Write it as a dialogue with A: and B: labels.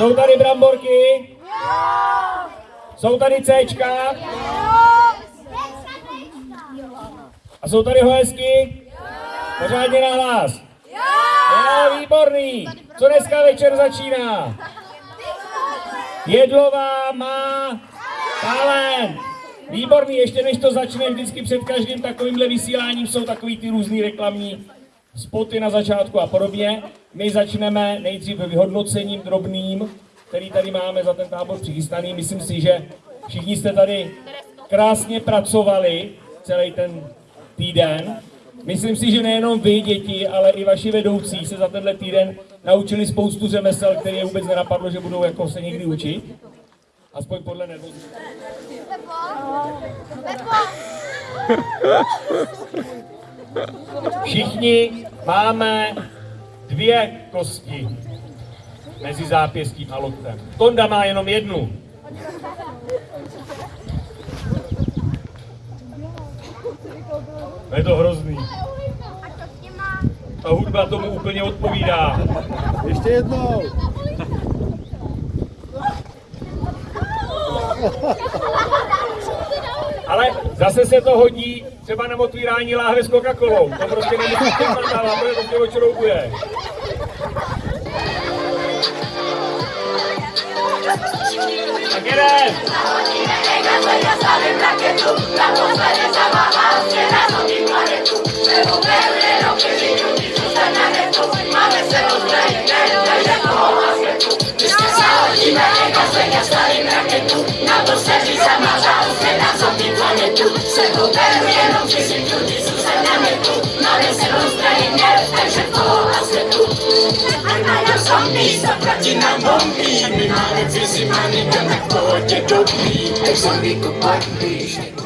A: Jsou tady bramborky? Jsou tady Cčka? A jsou tady hoesky? Pořádně na hlas. Jo, výborný. Co dneska večer začíná? Jedlová má talent. Výborný, ještě než to začne, vždycky před každým takovýmhle vysíláním jsou takový ty různý reklamní spoty na začátku a podobně. My začneme nejdříve vyhodnocením drobným, který tady máme za ten tábor přichystaný. Myslím si, že všichni jste tady krásně pracovali celý ten týden. Myslím si, že nejenom vy, děti, ale i vaši vedoucí se za tenhle týden naučili spoustu řemesel, které je vůbec nenapadlo, že budou jako se někdy učit. Aspoň podle nervozity. Všichni máme dvě kosti mezi zápěstím a loktem. Tonda má jenom jednu. Je to hrozný. Ta hudba tomu úplně odpovídá.
B: Ještě jednou.
A: Ale zase se to hodí třeba na otvírání láhve s Coca-Colou. To prostě nemusí tím mandávat, protože to tě očroubuje. Tak
C: na bomby My mamy wizji, mamy na połodzie dobi Jak zombie kopatni